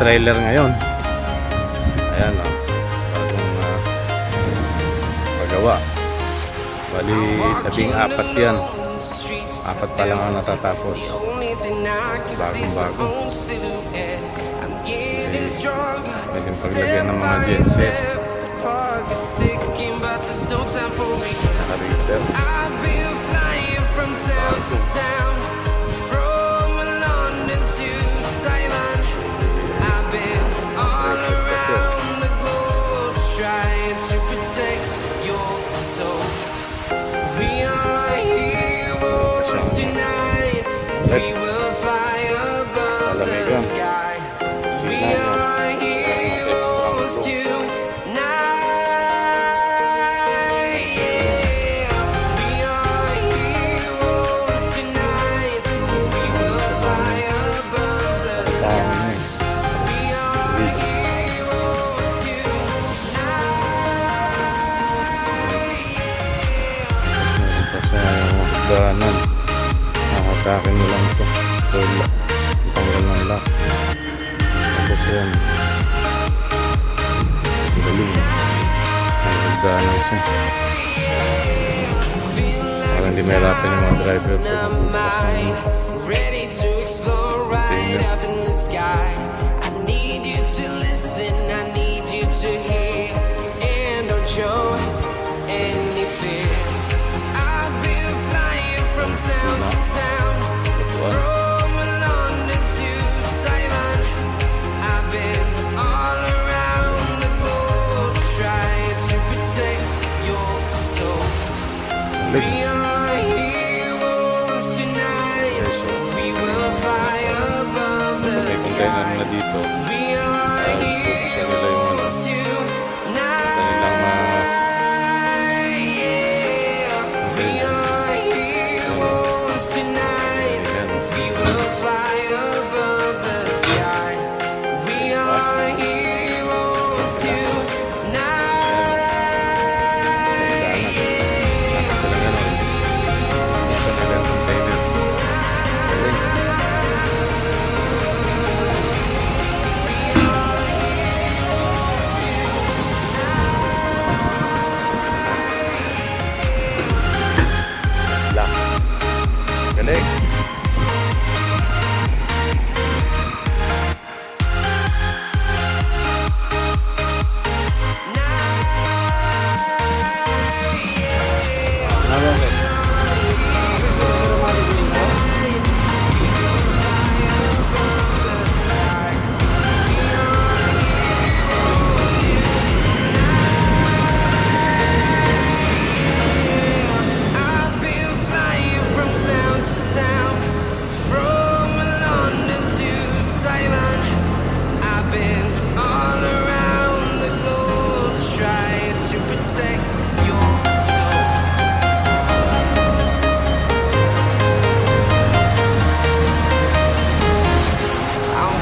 trailer ngayon. Ayan o. Bagong uh, pagawa. Bali, labing apat yan. Apat pa lang ang natatapos. Bagong bago. Pwedeng paglagyan ng mga genset. Naka-reader. I've Mo lang ito. Ito lock. Tanggal ng lock. Tapos yan. Ang galing. Siya. Parang hindi mahirapan yung mga driver Ready to explore right up in the sky. I need you to listen, I need you to hear, and don't show any fear. I've been flying from town to town, Like, okay, kung kailan na dito, uh, nila yung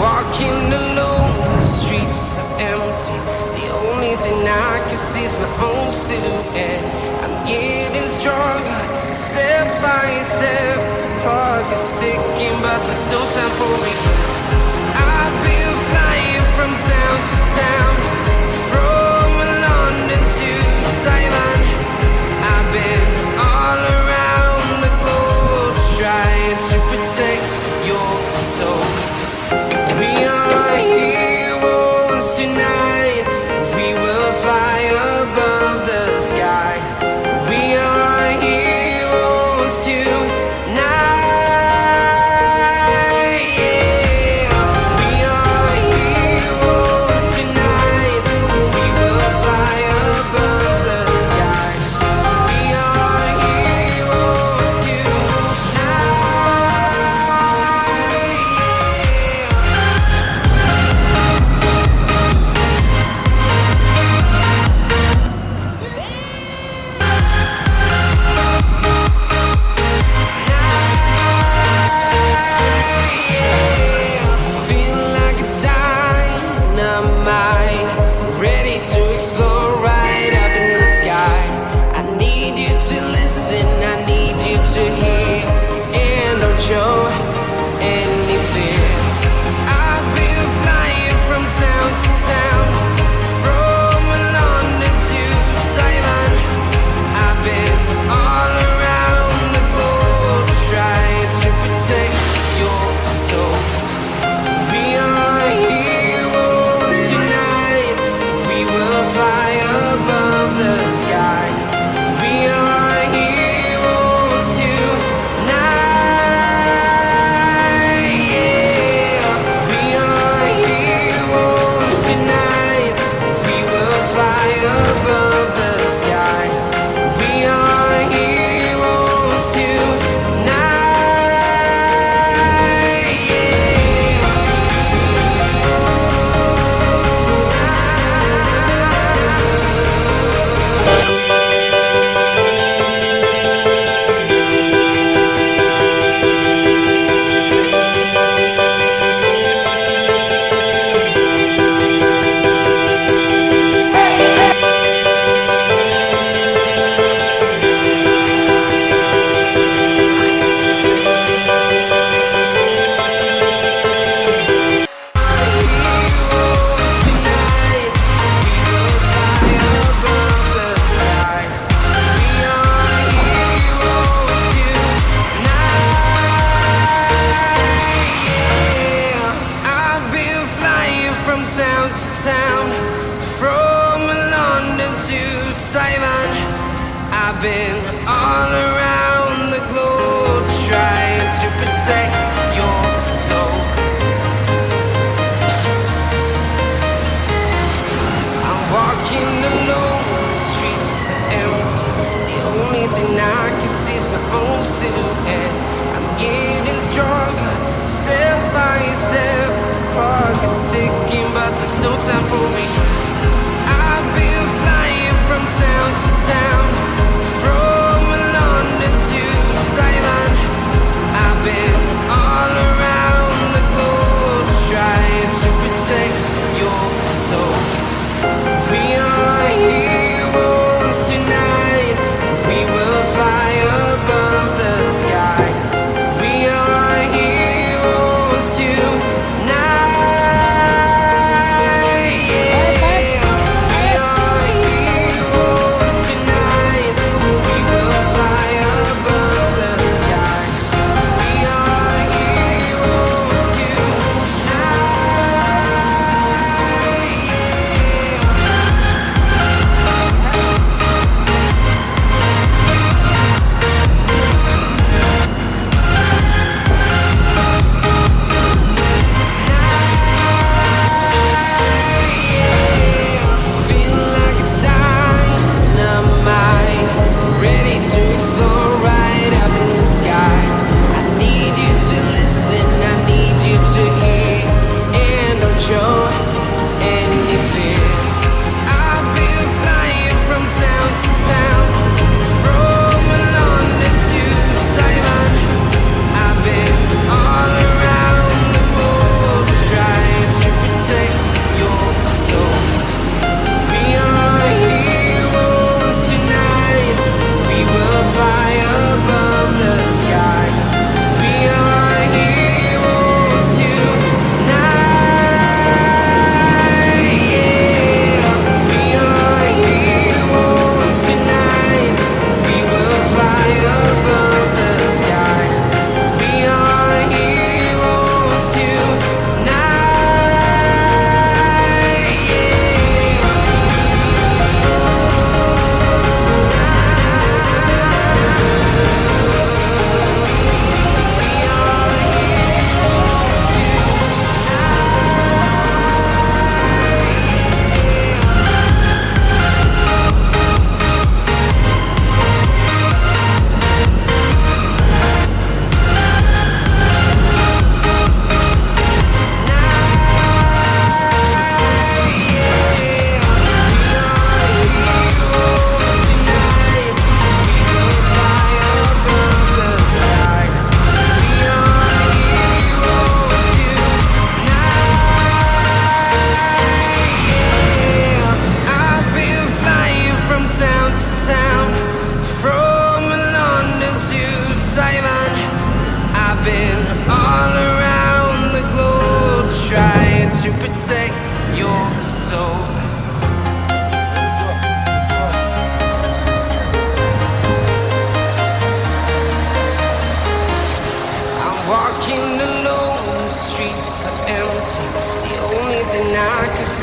walking alone, the streets are empty. The only thing I can see is my own silhouette. I'm getting stronger, step by step. Clock is ticking, but there's no time for regrets. I've been flying from town to town, from London to Taiwan. I've been dancing From London to Taiwan I've been all around the globe Trying to protect your soul. I'm walking alone, the streets are empty. The only thing I can see is my own silhouette. I'm getting stronger. Step by step, the clock is ticking, but there's no time for me. I've been flying from town to town.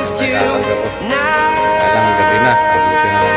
supposed to. Now. Alam, gabi